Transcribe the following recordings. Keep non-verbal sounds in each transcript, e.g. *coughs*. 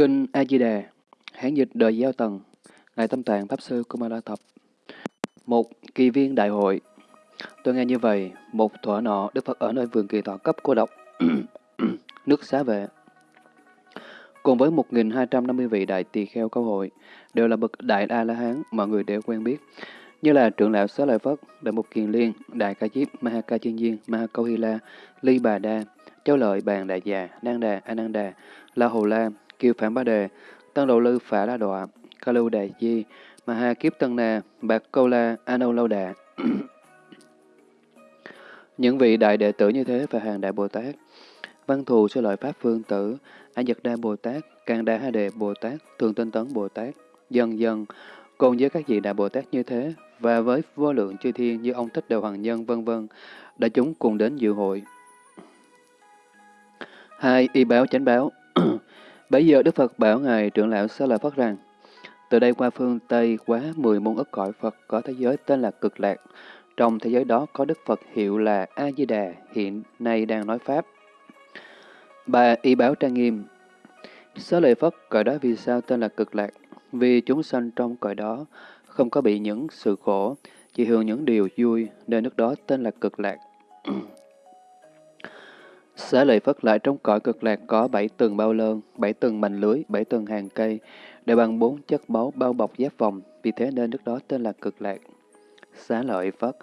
Kinh A Di Đà, Hán dịch đời Giao Tần, Ngài Tâm Tạng Pháp Sư Kumara Thập. Một kỳ viên đại hội. Tôi nghe như vậy, một thuở nọ Đức Phật ở nơi vườn kỳ tọa cấp cô độc, *coughs* nước xá vệ. Cùng với 1.250 vị đại tỳ kheo câu hội, đều là bậc đại A-la-hán, mọi người đều quen biết, như là trưởng lão Xá Lợi Phất, Đại Mục Kiền Liên, Đại Ca Diếp, Maha Ca Chiên Diên, Maha Câu Hy La, Ly Bà Đa, Châu Lợi Bàn Đại Già, Nang Đà, Ananda, La Hồ La, Kiều Phạm Ba Đề, tăng Độ Lư Phả La Đọa, Ca Lưu đề Di, Maha Kiếp Tân Na, Bạc Câu La, Anâu Lâu Đà. *clears throat* Những vị đại đệ tử như thế và hàng đại Bồ Tát, văn thù sư lợi Pháp Phương Tử, A Nhật Đa Bồ Tát, Càng Đa Ha Đề Bồ Tát, Thường Tinh Tấn Bồ Tát, dần dần, cùng với các vị đại Bồ Tát như thế, và với vô lượng chư thiên như ông Thích Đều Hoàng Nhân vân vân đã chúng cùng đến dự hội. Hai, y báo chánh báo. Bây giờ Đức Phật bảo Ngài trưởng lão Xá Lợi Phất rằng, từ đây qua phương Tây quá 10 môn ức cõi Phật có thế giới tên là Cực Lạc. Trong thế giới đó có Đức Phật hiệu là A-di-đà, hiện nay đang nói Pháp. bà y báo trang nghiêm. Xá lợi Phất cõi đó vì sao tên là Cực Lạc? Vì chúng sanh trong cõi đó không có bị những sự khổ, chỉ hưởng những điều vui, nên nước đó tên là Cực Lạc. Xá lợi Phất lại trong cõi cực lạc có bảy tầng bao lơn, bảy tầng mành lưới, bảy tầng hàng cây, đều bằng bốn chất báu bao bọc giáp vòng, vì thế nên nước đó tên là cực lạc. Xá lợi Phất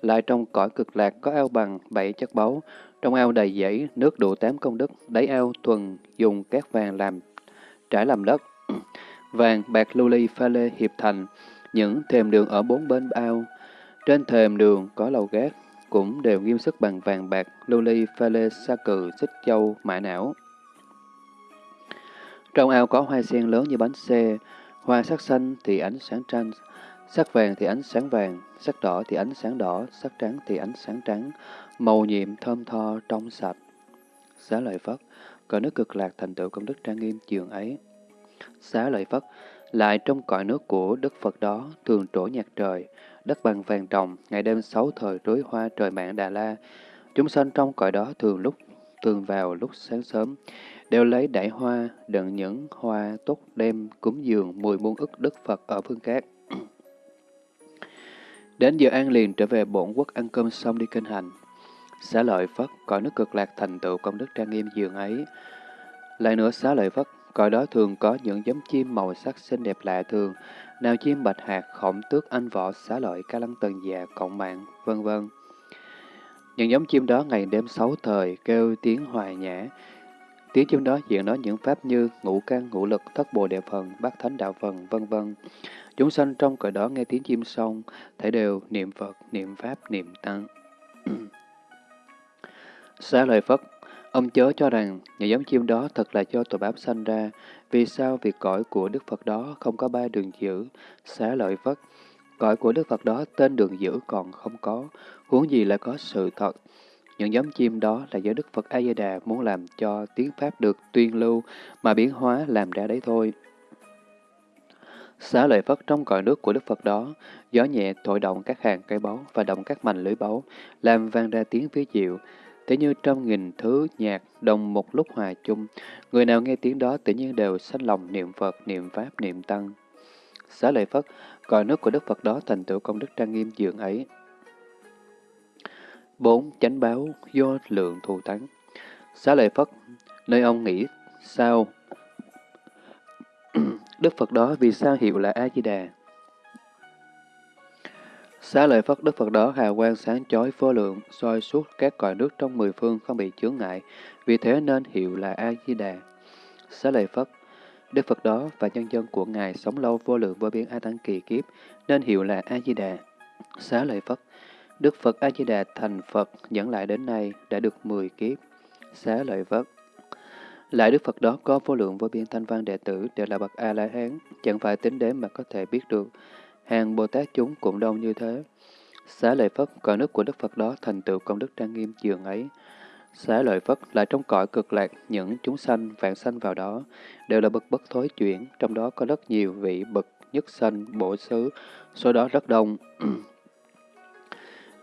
lại trong cõi cực lạc có ao bằng bảy chất báu, trong ao đầy dãy, nước đủ tám công đức, đáy ao thuần dùng cát vàng làm trải làm đất. *clears throat* vàng, bạc, lưu ly, pha lê hiệp thành, những thềm đường ở bốn bên ao. Trên thềm đường có lầu gác, cũng đều nghiêm sức bằng vàng bạc, lưu ly, pha lê, sa cừ, xích châu, mã não. Trong ao có hoa sen lớn như bánh xe, hoa sắc xanh thì ánh sáng tranh, sắc vàng thì ánh sáng vàng, sắc đỏ thì ánh sáng đỏ, sắc trắng thì ánh sáng trắng, màu nhiệm thơm tho trong sạch. Xá lợi Phất, cõi nước cực lạc thành tựu công đức trang nghiêm trường ấy. Xá lợi Phất, lại trong cõi nước của Đức Phật đó thường trổ nhạc trời, đất bằng vàng trồng, ngày đêm sáu thời rối hoa trời mạng Đà La. Chúng sanh trong cõi đó thường lúc thường vào lúc sáng sớm, đều lấy đại hoa, đựng những hoa tốt đem cúng dường mùi muôn ức Đức Phật ở phương cát. *clears throat* Đến giờ an liền trở về bổn quốc ăn cơm xong đi kinh hành. Xá lợi Phất, cõi nước cực lạc thành tựu công đức trang nghiêm dường ấy. Lại nữa xá lợi Phất, cõi đó thường có những giống chim màu sắc xinh đẹp lạ thường, nào chim bạch hạt, khổng tước, anh võ, xá lợi, ca lăng tần già, cộng mạng, vân vân. Những giống chim đó ngày đêm sáu thời kêu tiếng hoài nhã. Tiếng chim đó diện nói những pháp như ngũ căn, ngũ lực, thất bồ đề phần, bát thánh đạo phần, vân vân. Chúng sanh trong cõi đó nghe tiếng chim xong, thể đều niệm Phật, niệm Pháp, niệm Tăng. *clears throat* Xá lợi Phật, ông chớ cho rằng những giống chim đó thật là do tội bám sanh ra, vì sao việc cõi của Đức Phật đó không có ba đường giữ, xá lợi vất. Cõi của Đức Phật đó tên đường giữ còn không có, huống gì là có sự thật. Những giống chim đó là do Đức Phật A-di-đà muốn làm cho tiếng Pháp được tuyên lưu mà biến hóa làm ra đấy thôi. Xá lợi Phất trong cõi nước của Đức Phật đó, gió nhẹ thổi động các hàng cây báu và động các mảnh lưới báu, làm vang ra tiếng phía diệu tự như trăm nghìn thứ nhạc đồng một lúc hòa chung, người nào nghe tiếng đó tự nhiên đều sanh lòng niệm Phật, niệm Pháp, niệm Tăng. Xá lợi Phất, cõi nước của Đức Phật đó thành tựu công đức trang nghiêm dường ấy. bốn Chánh báo do lượng thù thắng Xá lợi Phất, nơi ông nghĩ sao *clears throat* Đức Phật đó vì sao hiệu là A-di-đà? Xá lợi Phất Đức Phật đó hào quang sáng chói vô lượng, soi suốt các cõi nước trong mười phương không bị chướng ngại, vì thế nên hiệu là A-di-đà. Xá lợi Phất Đức Phật đó và nhân dân của Ngài sống lâu vô lượng vô biên A Tăng kỳ kiếp, nên hiệu là A-di-đà. Xá lợi Phất Đức Phật A-di-đà thành Phật dẫn lại đến nay đã được mười kiếp. Xá lợi Phất lại Đức Phật đó có vô lượng vô biên thanh văn đệ tử đều là bậc A-la-hán, chẳng phải tính đến mà có thể biết được. Hàng Bồ Tát chúng cũng đông như thế. Xá lợi Phất, cõi nước của Đức Phật đó thành tựu công đức trang nghiêm dường ấy. Xá lợi Phất lại trong cõi cực lạc, những chúng sanh, vạn sanh vào đó, đều là bậc bất thối chuyển, trong đó có rất nhiều vị bậc nhất sanh, bổ xứ, số đó rất đông. *clears throat*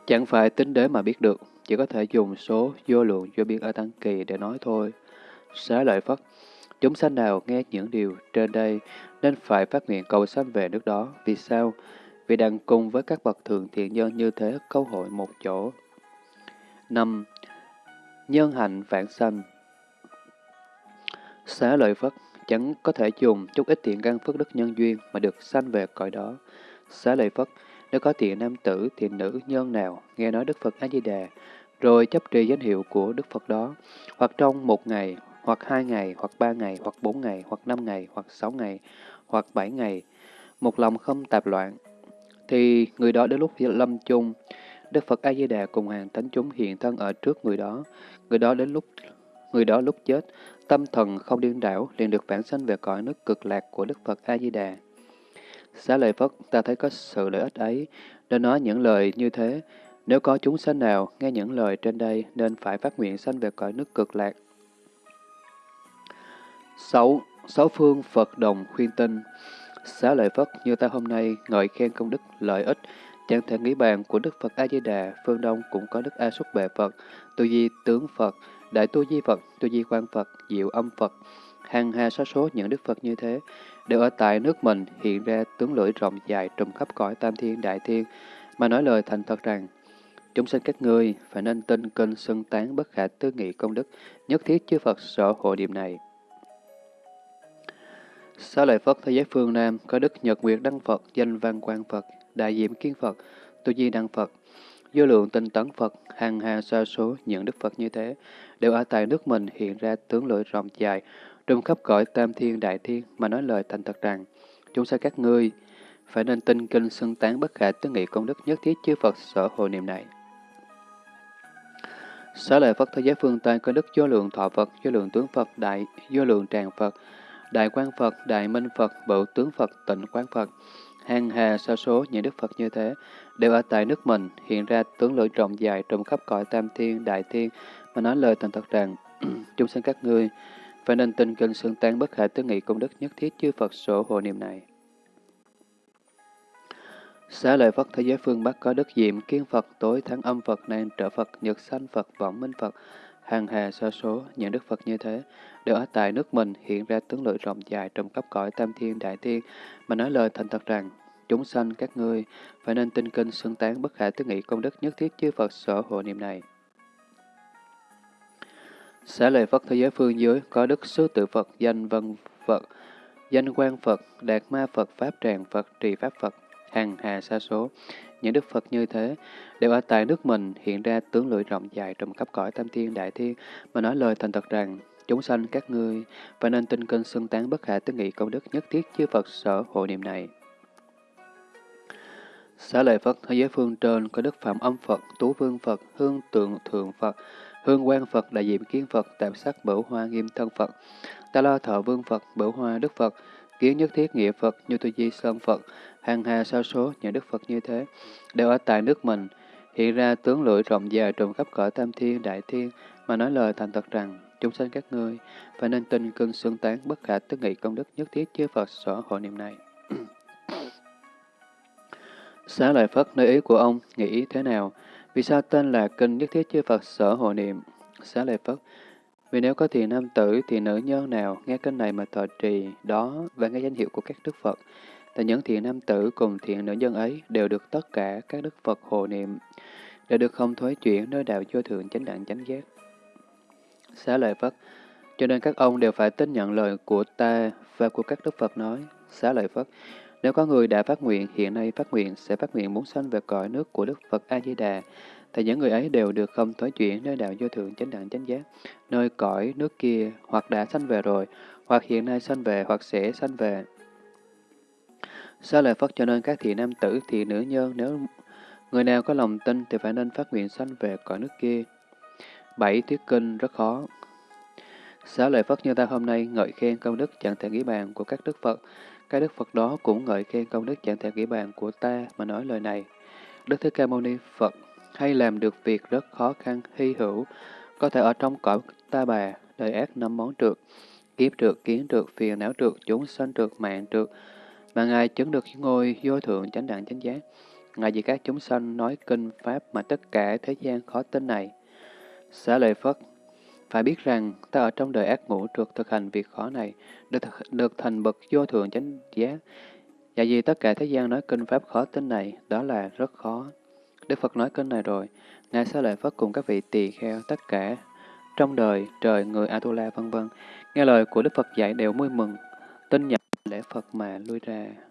Chẳng phải tính đế mà biết được, chỉ có thể dùng số vô lượng vô biên ở tăng kỳ để nói thôi. Xá lợi Phất, Chúng sanh nào nghe những điều trên đây nên phải phát nguyện cầu sanh về nước đó. Vì sao? Vì đang cùng với các bậc thượng thiện nhân như thế câu hội một chỗ. 5. Nhân hạnh vãng sanh Xá lợi Phất chẳng có thể dùng chút ít thiện căn phước đức nhân duyên mà được sanh về cõi đó. Xá lợi Phất, nếu có thiện nam tử, thiện nữ nhân nào nghe nói Đức Phật A-di-đà, rồi chấp trì danh hiệu của Đức Phật đó, hoặc trong một ngày, hoặc hai ngày, hoặc ba ngày, hoặc bốn ngày, hoặc năm ngày, hoặc sáu ngày, hoặc bảy ngày, một lòng không tạp loạn, thì người đó đến lúc lâm chung, Đức Phật A Di Đà cùng hàng thánh chúng hiện thân ở trước người đó. Người đó đến lúc người đó lúc chết, tâm thần không điên đảo liền được vãng sanh về cõi nước cực lạc của Đức Phật A Di Đà. Xá lợi Phất, ta thấy có sự lợi ích ấy, nên nói những lời như thế. Nếu có chúng sanh nào nghe những lời trên đây, nên phải phát nguyện sanh về cõi nước cực lạc. 6. Sáu phương Phật đồng khuyên tinh Xá lợi Phất như ta hôm nay ngợi khen công đức lợi ích, chẳng thể nghĩ bàn của Đức Phật A-di-đà, phương Đông cũng có Đức A-súc bệ Phật, tu di tướng Phật, Đại Tu Di Phật, Tu Di Quan Phật, Diệu Âm Phật, hàng hà số số những Đức Phật như thế, đều ở tại nước mình hiện ra tướng lưỡi rộng dài trùm khắp cõi tam thiên đại thiên, mà nói lời thành thật rằng, chúng sinh các ngươi phải nên tin kinh xưng tán bất khả tư nghị công đức, nhất thiết chư Phật sở hộ điểm này. Xá lợi Phất thế giới phương Nam có Đức Nhật Nguyệt Đăng Phật, danh Văn Quang Phật, Đại Diệm kiến Phật, Tu Di Đăng Phật, vô lượng tinh tấn Phật, hàng hà sa số những Đức Phật như thế, đều ở tại nước mình hiện ra tướng lưỡi rộng dài, trùm khắp cõi tam thiên đại thiên mà nói lời thành thật rằng, chúng sẽ các ngươi phải nên tin kinh xưng tán bất khả tư nghị công đức nhất thiết chư Phật sở hộ niệm này. Xá lợi Phật thế giới phương Tây có đức vô lượng thọ Phật, vô lượng tướng Phật, đại vô lượng tràng Phật, đại quan Phật, đại minh Phật, bửu tướng Phật, tịnh quán Phật, hàng hà sa số những đức Phật như thế, đều ở tại nước mình, hiện ra tướng lưỡi rộng dài trùm khắp cõi tam thiên, đại thiên, mà nói lời thành thật rằng, *clears throat* chúng sinh các ngươi, phải nên tin kinh xương tán bất khả tư nghị công đức nhất thiết chư Phật sổ hộ niệm này. Xá lợi Phật thế giới phương Bắc có đức diệm kiên Phật, tối tháng âm Phật, nan trở Phật, nhật sanh Phật, võng minh Phật, hàng hà sa số, những đức Phật như thế, đều ở tại nước mình hiện ra tướng lưỡi rộng dài trong cấp cõi tam thiên đại thiên, mà nói lời thành thật rằng, chúng sanh các ngươi phải nên tinh kinh xưng tán bất khả tư nghị công đức nhất thiết chư Phật sở hộ niệm này. Xá lợi Phật thế giới phương dưới có đức sứ tự Phật, danh vân Phật, danh quan Phật, đạt ma Phật, pháp tràng Phật, trì pháp Phật, hàng hà sa số. Những đức Phật như thế đều ở tại nước mình hiện ra tướng lưỡi rộng dài trong khắp cõi tam thiên đại thiên mà nói lời thành thật rằng chúng sanh các ngươi và nên tin kinh xưng tán bất khả tư nghị công đức nhất thiết chư Phật sở hộ niệm này. Xá lợi Phật thế giới phương trên có đức Phạm Âm Phật, Tú Vương Phật, Hương Tượng Thượng Phật, Hương Quang Phật, Đại Diệm Kiến Phật, Tạm Sắc Bửu Hoa Nghiêm Thân Phật, Ta lo Thọ Vương Phật, Bửu Hoa Đức Phật, Kiến Nhất Thiết Nghĩa Phật, Như Tu Di Sơn Phật, hàng hà sao số những Đức Phật như thế, đều ở tại nước mình, hiện ra tướng lưỡi rộng dài trùm khắp cõi tam thiên, đại thiên, mà nói lời thành thật rằng, chúng sanh các ngươi, phải nên tin cưng xương tán bất khả tức nghị công đức nhất thiết chư Phật sở hộ niệm này. *clears throat* Xá lợi Phất nơi ý của ông, nghĩ thế nào? Vì sao tên là kinh nhất thiết chư Phật sở hộ niệm? Xá lợi Phất, vì nếu có thì nam tử thì nữ nhân nào nghe kinh này mà thọ trì đó và nghe danh hiệu của các đức Phật, thì những thiện nam tử cùng thiện nữ nhân ấy đều được tất cả các đức Phật hộ niệm, để được không thối chuyển nơi đạo vô thượng chánh đẳng chánh giác. Xá lợi Phất, cho nên các ông đều phải tin nhận lời của ta và của các đức Phật nói. Xá lợi Phất, nếu có người đã phát nguyện, hiện nay phát nguyện, sẽ phát nguyện muốn sanh về cõi nước của Đức Phật A-di-đà, thì những người ấy đều được không thối chuyển nơi đạo vô thượng chánh đẳng chánh giác, nơi cõi nước kia, hoặc đã sanh về rồi, hoặc hiện nay sanh về, hoặc sẽ sanh về. Sao lợi Phật cho nên các thị nam tử, thị nữ nhân, nếu người nào có lòng tin thì phải nên phát nguyện sanh về cõi nước kia. Bảy thuyết kinh rất khó. Xá lợi Phật như ta hôm nay ngợi khen công đức chẳng thể nghĩ bàn của các đức Phật, các Đức Phật đó cũng ngợi khen công đức chẳng thể nghĩ bàn của ta mà nói lời này. Đức Thế Ca Mâu Ni Phật hay làm được việc rất khó khăn, hy hữu, có thể ở trong cõi ta bà, đời ác năm món trượt, kiếp trượt, kiến trượt, phiền não trượt, chúng sanh trượt, mạng trượt, và Ngài chứng được ngôi vô thượng chánh đẳng chánh giác. Ngài vì các chúng sanh nói kinh Pháp mà tất cả thế gian khó tin này. Xá lợi Phất, Phải biết rằng, ta ở trong đời ác ngũ trượt thực hành việc khó này, được, được thành bậc vô thượng chánh giác. và vì tất cả thế gian nói kinh pháp khó tin này, đó là rất khó. Đức Phật nói kinh này rồi, Ngài Xá Lợi Phất cùng các vị tỳ kheo tất cả trong đời, trời, người Atula vân vân nghe lời của Đức Phật dạy đều vui mừng, tin nhận lễ Phật mà lui ra.